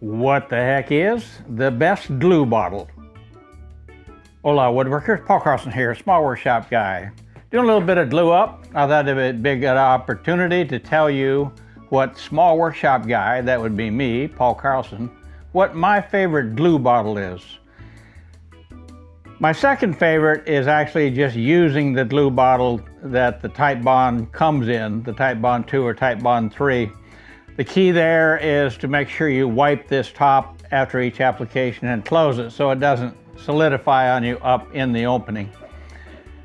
What the heck is the best glue bottle? Hola woodworkers, Paul Carlson here, small workshop guy. Doing a little bit of glue up. I thought it'd be a good opportunity to tell you what small workshop guy, that would be me, Paul Carlson, what my favorite glue bottle is. My second favorite is actually just using the glue bottle that the Titebond comes in, the Titebond 2 or Titebond 3. The key there is to make sure you wipe this top after each application and close it so it doesn't solidify on you up in the opening.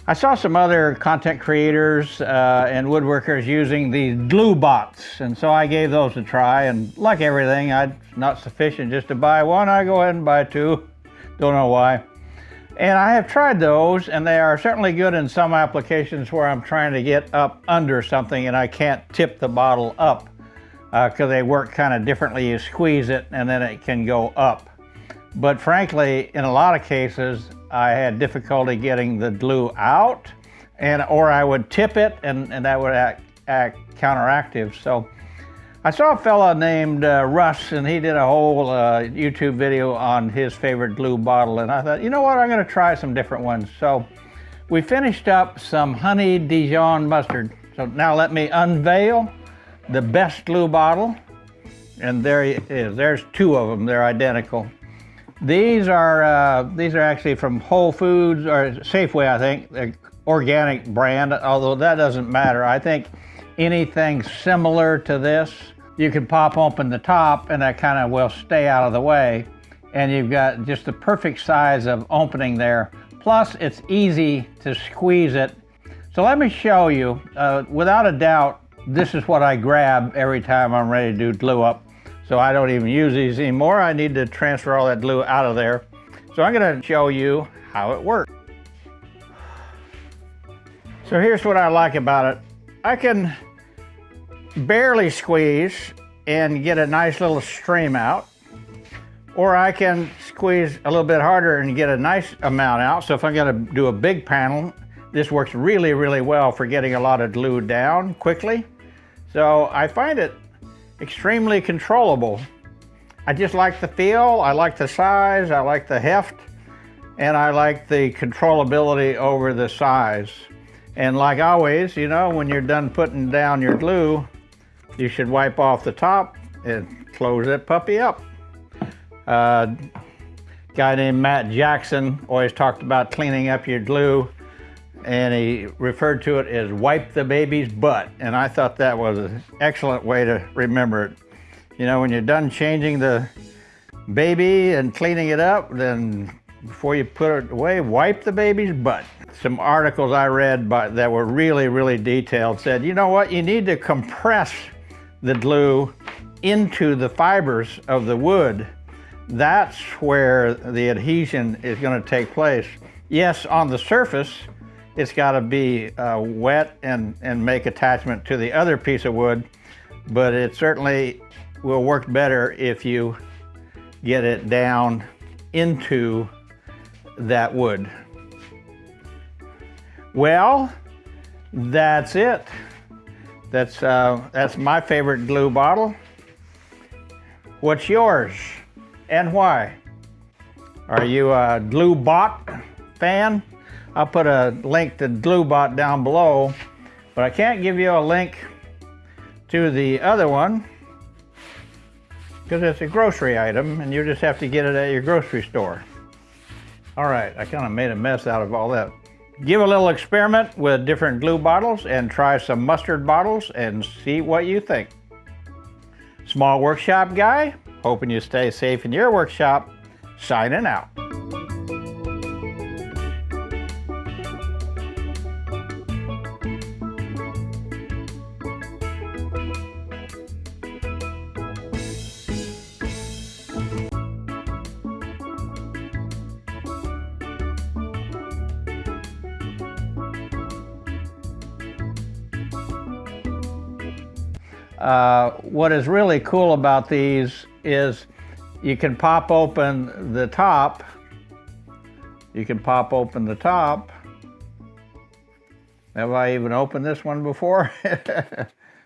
I saw some other content creators uh, and woodworkers using these GlueBots, and so I gave those a try. And like everything, I not sufficient just to buy one. I go ahead and buy two. Don't know why. And I have tried those, and they are certainly good in some applications where I'm trying to get up under something and I can't tip the bottle up because uh, they work kind of differently. You squeeze it and then it can go up. But frankly, in a lot of cases, I had difficulty getting the glue out and or I would tip it and, and that would act, act counteractive. So I saw a fellow named uh, Russ and he did a whole uh, YouTube video on his favorite glue bottle and I thought, you know what, I'm gonna try some different ones. So we finished up some honey Dijon mustard. So now let me unveil the best glue bottle, and there it is. There's two of them. They're identical. These are uh, these are actually from Whole Foods or Safeway, I think, the organic brand. Although that doesn't matter. I think anything similar to this, you can pop open the top, and that kind of will stay out of the way. And you've got just the perfect size of opening there. Plus, it's easy to squeeze it. So let me show you. Uh, without a doubt, this is what I grab every time I'm ready to do glue up. So I don't even use these anymore. I need to transfer all that glue out of there. So I'm gonna show you how it works. So here's what I like about it. I can barely squeeze and get a nice little stream out. Or I can squeeze a little bit harder and get a nice amount out. So if I'm gonna do a big panel, this works really, really well for getting a lot of glue down quickly. So I find it extremely controllable. I just like the feel, I like the size, I like the heft, and I like the controllability over the size. And like always, you know, when you're done putting down your glue, you should wipe off the top and close that puppy up. Uh, guy named Matt Jackson always talked about cleaning up your glue and he referred to it as wipe the baby's butt. And I thought that was an excellent way to remember it. You know, when you're done changing the baby and cleaning it up, then before you put it away, wipe the baby's butt. Some articles I read by, that were really, really detailed said, you know what, you need to compress the glue into the fibers of the wood. That's where the adhesion is going to take place. Yes, on the surface, it's got to be uh, wet and, and make attachment to the other piece of wood, but it certainly will work better if you get it down into that wood. Well, that's it. That's, uh, that's my favorite glue bottle. What's yours and why? Are you a GlueBot fan? I'll put a link to GlueBot down below, but I can't give you a link to the other one because it's a grocery item and you just have to get it at your grocery store. All right, I kind of made a mess out of all that. Give a little experiment with different glue bottles and try some mustard bottles and see what you think. Small workshop guy, hoping you stay safe in your workshop, signing out. Uh, what is really cool about these is you can pop open the top. You can pop open the top. Have I even opened this one before?